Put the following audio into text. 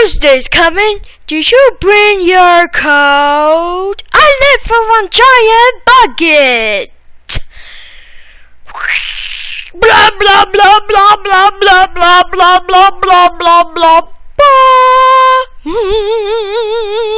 Tuesday's coming. Did you bring your coat? I live for one giant bucket. Blah blah blah blah blah blah blah blah blah blah blah blah blah.